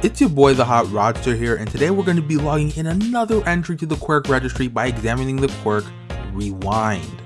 It's your boy the Hot Rodster here and today we're going to be logging in another entry to the quirk registry by examining the quirk Rewind.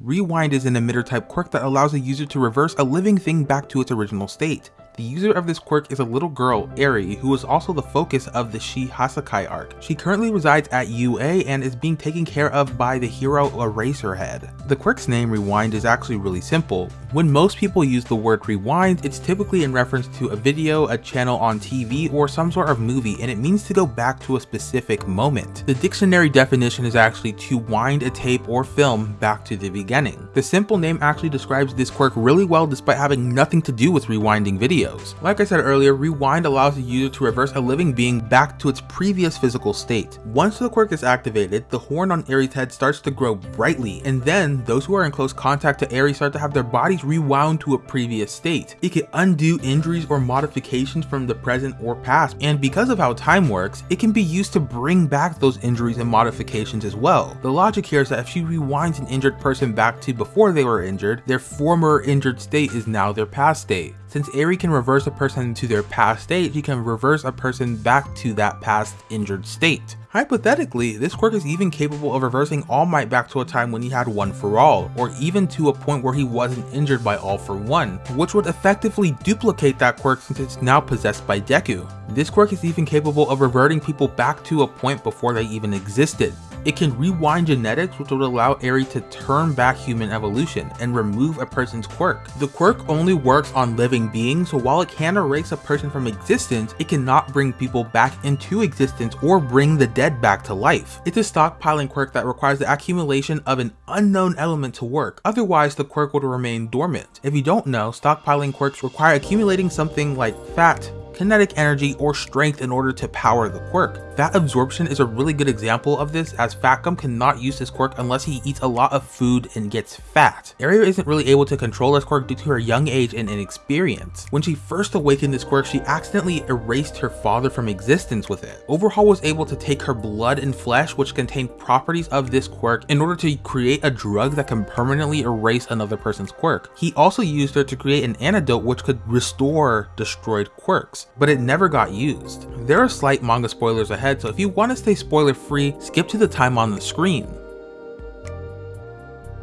Rewind is an emitter type quirk that allows a user to reverse a living thing back to its original state. The user of this quirk is a little girl, Eri, who is also the focus of the Shie Hassaikai arc. She currently resides at UA and is being taken care of by the hero Eraserhead. The quirk's name Rewind is actually really simple. When most people use the word rewind, it's typically in reference to a video, a channel on TV, or some sort of movie, and it means to go back to a specific moment. The dictionary definition is actually to wind a tape or film back to the beginning. The simple name actually describes this quirk really well despite having nothing to do with rewinding videos. Like I said earlier, rewind allows the user to reverse a living being back to its previous physical state. Once the quirk is activated, the horn on Eri's head starts to grow brightly, and then those who are in close contact to Eri start to have their bodies rewound to a previous state. It can undo injuries or modifications from the present or past, and because of how time works, it can be used to bring back those injuries and modifications as well. The logic here is that if she rewinds an injured person back to before they were injured, their former injured state is now their past state. Since Eri can reverse a person to their past state, she can reverse a person back to that past injured state. Hypothetically, this quirk is even capable of reversing All Might back to a time when he had One for All, or even to a point where he wasn't injured by All for One, which would effectively duplicate that quirk since it's now possessed by Deku. This quirk is even capable of reverting people back to a point before they even existed. It can rewind genetics which would allow Eri to turn back human evolution and remove a person's quirk. The quirk only works on living beings, so while it can erase a person from existence, it cannot bring people back into existence or bring the dead back to life. It's a stockpiling quirk that requires the accumulation of an unknown element to work, otherwise the quirk would remain dormant. If you don't know, stockpiling quirks require accumulating something like fat, kinetic energy, or strength in order to power the quirk. Fat absorption is a really good example of this as Fatgum cannot use this quirk unless he eats a lot of food and gets fat. Eri isn't really able to control this quirk due to her young age and inexperience. When she first awakened this quirk, she accidentally erased her father from existence with it. Overhaul was able to take her blood and flesh which contained properties of this quirk in order to create a drug that can permanently erase another person's quirk. He also used her to create an antidote which could restore destroyed quirks but it never got used. There are slight manga spoilers ahead, so if you want to stay spoiler free, skip to the time on the screen.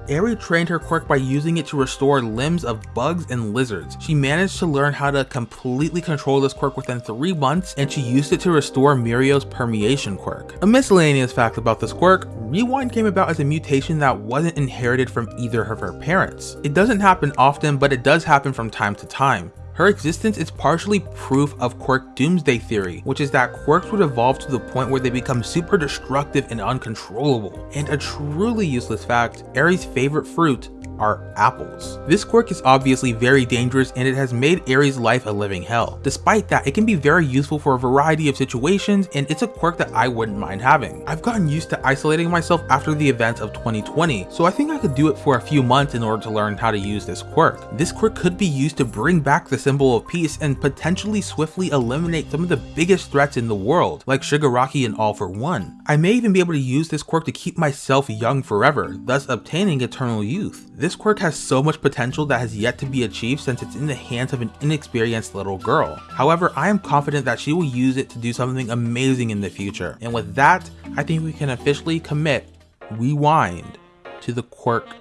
Eri trained her quirk by using it to restore limbs of bugs and lizards. She managed to learn how to completely control this quirk within 3 months and she used it to restore Mirio's permeation quirk. A miscellaneous fact about this quirk, Rewind came about as a mutation that wasn't inherited from either of her parents. It doesn't happen often but it does happen from time to time. Her existence is partially proof of quirk doomsday theory, which is that quirks would evolve to the point where they become super destructive and uncontrollable. And a truly useless fact, Eri's favorite fruit are apples. This quirk is obviously very dangerous and it has made Eri's life a living hell. Despite that, it can be very useful for a variety of situations and it's a quirk that I wouldn't mind having. I've gotten used to isolating myself after the events of 2020, so I think I could do it for a few months in order to learn how to use this quirk. This quirk could be used to bring back the symbol of peace and potentially swiftly eliminate some of the biggest threats in the world, like Shigaraki and All for One. I may even be able to use this quirk to keep myself young forever, thus obtaining eternal youth. This quirk has so much potential that has yet to be achieved since it's in the hands of an inexperienced little girl. However, I am confident that she will use it to do something amazing in the future. And with that, I think we can officially commit Rewind to the quirk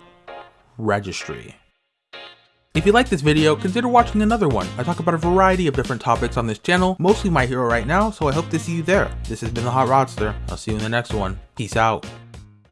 registry. If you like this video, consider watching another one. I talk about a variety of different topics on this channel, mostly My Hero right now, so I hope to see you there. This has been The Hot Rodster. I'll see you in the next one. Peace out.